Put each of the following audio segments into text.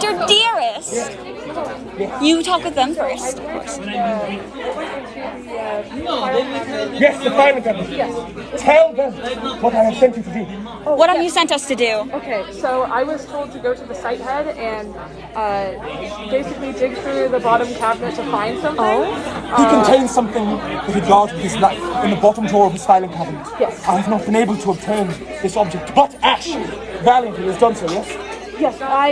Dr. Dearest! You talk with them first. Yes, the final government. Tell them what I have sent you to do. What have you sent us to do? Okay, so I was told to go to the site head and uh, basically dig through the bottom cabinet to find something. Oh? He contains something that regarded his life in the bottom drawer of his filing cabinet. Yes. I have not been able to obtain this object, but Ash valiantly has done so, yes? Yes, I.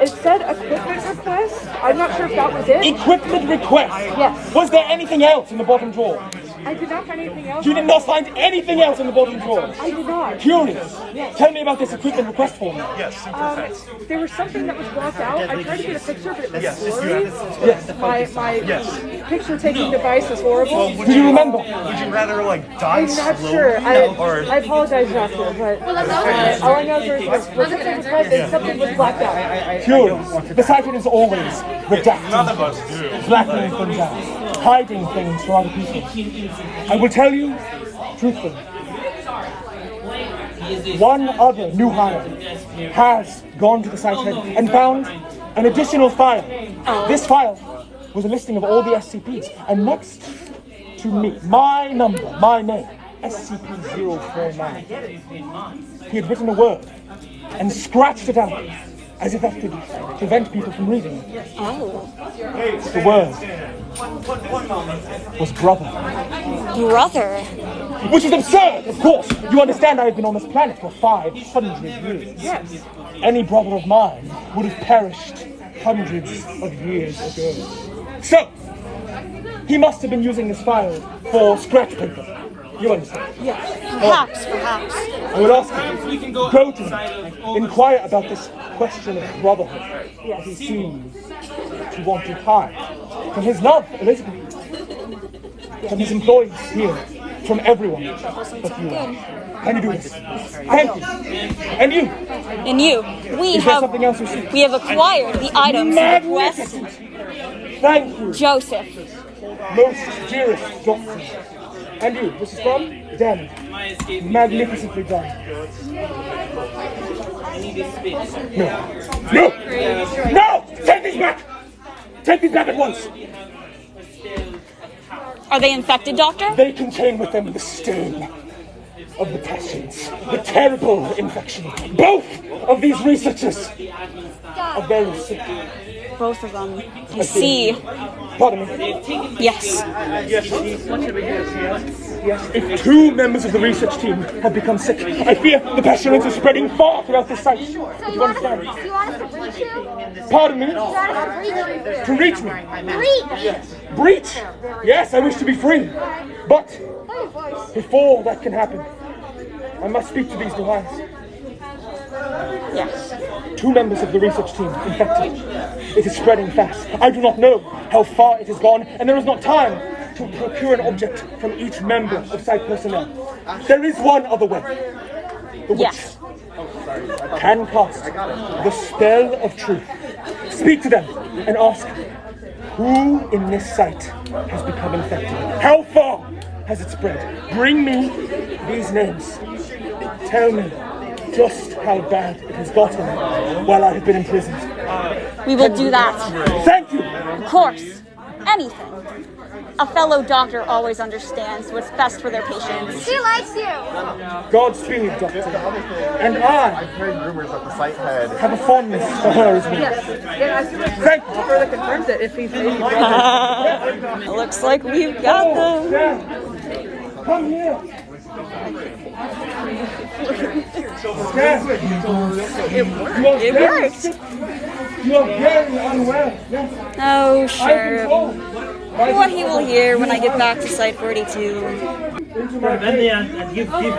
It said equipment request. I'm not sure if that was it. Equipment request. Yes. Was there anything else in the bottom drawer? I did not find anything else. You did not find anything else in the bottom drawer. I did not. Curious. Tell me about this equipment request form. Um, there was something that was blocked out. I tried to get a picture, but it was Yes, blurry. Yes. My my picture taking device is horrible. Would Do you remember? Would you rather like die I'm not slowly sure. I, or I apologize, Doctor, but uh, all I know is there was was something request and something was blacked out. Curious. The site is always redacting, blackening things out, hiding things from other people. I will tell you truthfully. One other new hire has gone to the site head and found an additional file. This file was a listing of all the SCPs, and next to me, my number, my name, SCP-049. He had written a word and scratched it out as if that could prevent people from reading it. Oh. The word was brother. Brother. Which is absurd, of course. You understand I have been on this planet for 500 years. Yes. Any brother of mine would have perished hundreds of years ago. So, he must have been using this file for scratch paper. You understand? Yes. Perhaps, perhaps. I will ask him. Go to him. Inquire about this question of brotherhood. yes. He seems to want to hide from his love, Elizabeth, from his employees here, from everyone but you. Can you do this? Thank you. And you. And you, we Is have something else you see? we have acquired the items Magnificent. Thank you, Joseph. most dearest doctor. And you, this is from Dan. Magnificently done. No. No! No! Take these back! Take these back at once! Are they infected, Doctor? They contain with them the stain of the passions, the terrible infection. Both of these researchers are very sick. Both of them. I see. Pardon me. Yes. Yes, if two members of the research team have become sick, I fear the pestilence is spreading far throughout the site. So you want to understand? you want us to breach you? Pardon me? You want us to To reach me. breach? Breach! Breach! Yes, I wish to be free. But before that can happen, I must speak to these hires. Yes. Two members of the research team infected. It is spreading fast. I do not know how far it has gone, and there is not time to procure an object from each member of site personnel. There is one other way. The witch Yes. can cast the spell of truth. Speak to them and ask who in this site has become infected. How far has it spread? Bring me these names. Tell me just how bad it has gotten while I have been imprisoned. We will do that. Thank you. Of course. Anything. A fellow doctor always understands what's best for their patients. She likes you. Godspeed, Doctor. And I I've heard rumors that the site head have a fondness for her as well. Yes. Yeah, I feel like Thank you. further confirms it if he's maybe brother. Looks like we've got oh, them. Dan, come here. Dan, you are It very worked. You are very unwell. Yes, Oh, I sure. can told. by What he will hear when I get back to Site 42. into my Then they and, and give, give,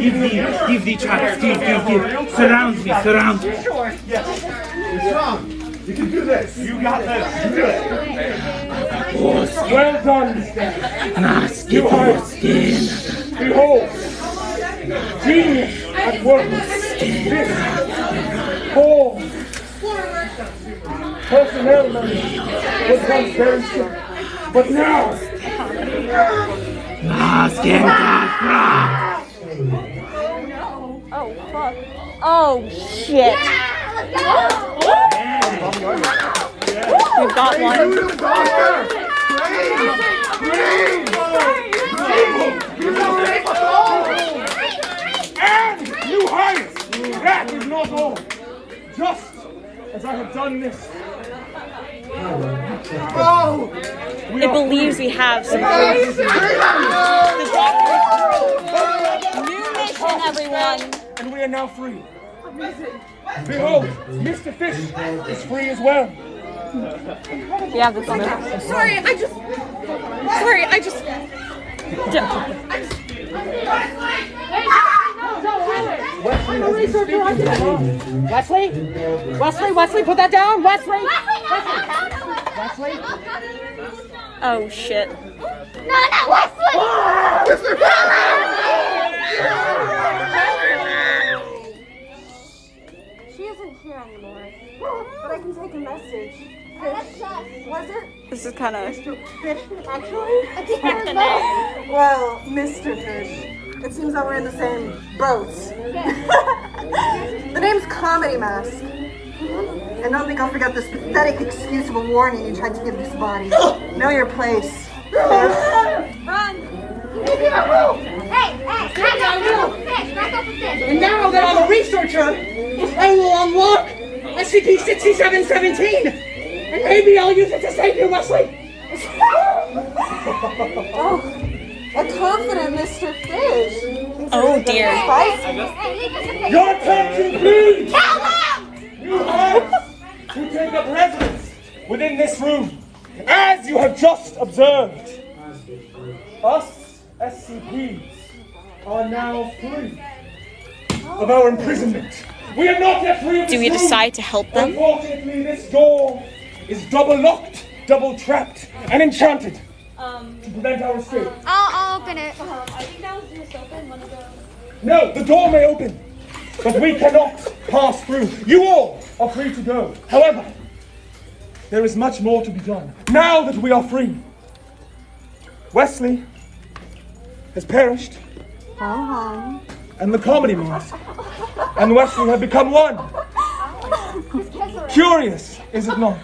give the, give the tracks, give, give, give. Surround me, surround me. You can do this. You got this. You do it. Well done, Nice, You get are your skin. Behold, genius at work. This poor personnel was once very sick, but now Nice, get that Oh, fuck. Oh, shit. crap. We've got one. And new hires! That is not all. Just as I have done this. Oh! We It are believes we have some proof. The doctor. New mission, everyone. and we are now free. Behold, Mr. Fish is free as well. We have the phone. Sorry, I just. Sorry, I just. Wesley? Wesley, Wesley, put that down! Wesley! Wesley. Oh shit. No, not Wesley! She isn't here anymore, but I can take a message. Was it This is kind of. Fish, actually? Well, Mr. Fish. It seems that we're in the same boat. the name's Comedy Mask. And don't think I'll forget this pathetic excuse of a warning you tried to give this body. know your place. Run! Hey, hey, back up the fish, back up the fish. And now that I'm a researcher, I will unlock SCP-6717! And maybe I'll use it to save you, Wesley! Oh. A confident Mr. Fish. Oh dear. Spicy. Hey, leave us a. Your attention, please! Tell them! You hires who take up residence within this room, as you have just observed. Us SCPs are now free of our imprisonment. We are not yet free of Do this we room. decide to help them? Unfortunately, this door is double locked, double trapped, and enchanted to prevent our escape. Um, I'll, I'll open it. No, the door may open, but we cannot pass through. You all are free to go. However, there is much more to be done. Now that we are free, Wesley has perished, uh-huh. and the comedy mask and Wesley have become one. Curious, is it not?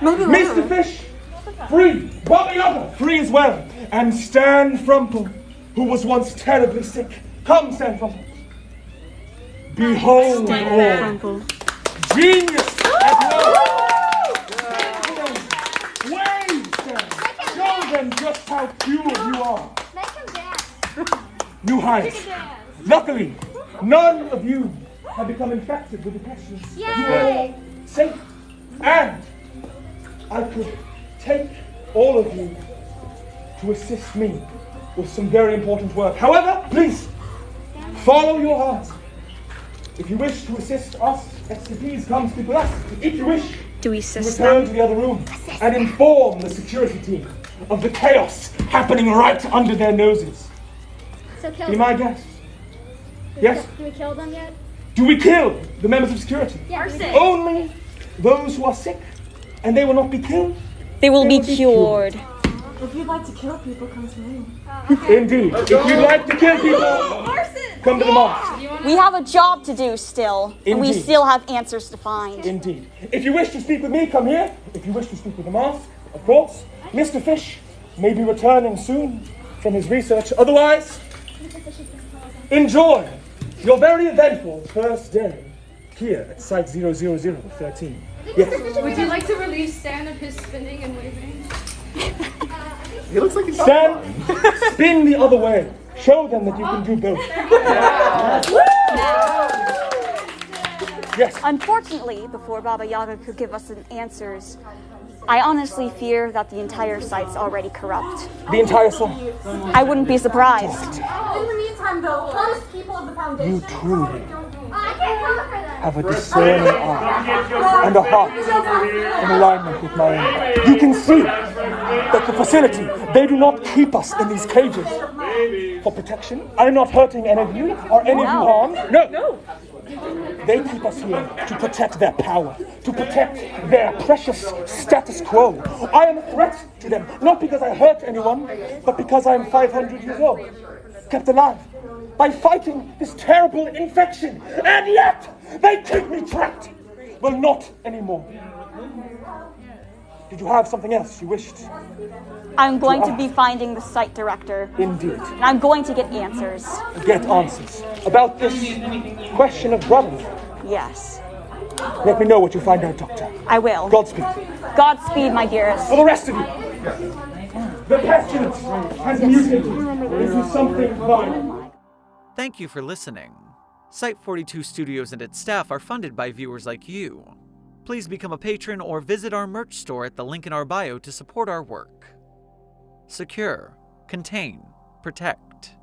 Mr. Fish, free. Baba Yaga, free as well. And Stan Frumple, who was once terribly sick. Come, Stan Frumple. Behold all. Genius at work. Wait, Stan. Show them just how pure you are. Make him dance. New hires. Luckily, none of you have become infected with the pestilence. You are all safe. And I could take all of you to assist me with some very important work. However, please follow your heart. If you wish to assist us, SCPs, come speak with us. If you wish, Do we to assist return them? to the other room and inform the security team of the chaos happening right under their noses. So kill Be them. my guest. Yes? Do we kill them yet? Do we kill the members of security? Yes. Only those who are sick, and they will not be killed. They will be cured. If you'd like to kill people, come to me. Indeed. If you'd like to kill people, come to the mask. We have a job to do still, and we still have answers to find. Indeed. If you wish to speak with me, come here. If you wish to speak with the mask, of course. Mr. Fish may be returning soon from his research. Otherwise, enjoy your very eventful first day here at Site 00013. Yes. Would you like to relieve Stan of his spinning and waving? He looks like he's Stand, spin the other way. Show them that you can do both. Yes. Unfortunately, before Baba Yaga could give us an answers, I honestly fear that the entire site's already corrupt. The entire site? I wouldn't be surprised. In the meantime, though, honest people of the Foundation. You truly I can't cover for them. have a discerning eye and a heart in alignment with my own. You can see that the facility, they do not keep us in these cages for protection. I'm not hurting any of you or any of you harmed. No. They keep us here to protect their power, to protect their precious status quo. I am a threat to them, not because I hurt anyone, but because I am 500 years old, kept alive by fighting this terrible infection. And yet, they keep me trapped. Well, not anymore. Did you have something else you wished? I'm going to ah. be finding the site director, Indeed. and I'm going to get answers. Get answers about this question of brotherhood. Yes, Let me know what you find out, Doctor. I will. Godspeed. Godspeed, my dearest. For the rest of you, the pestilence has mutated into something vile. Thank you for listening. Site 42 Studios and its staff are funded by viewers like you. Please become a patron or visit our merch store at the link in our bio to support our work. Secure, contain, protect.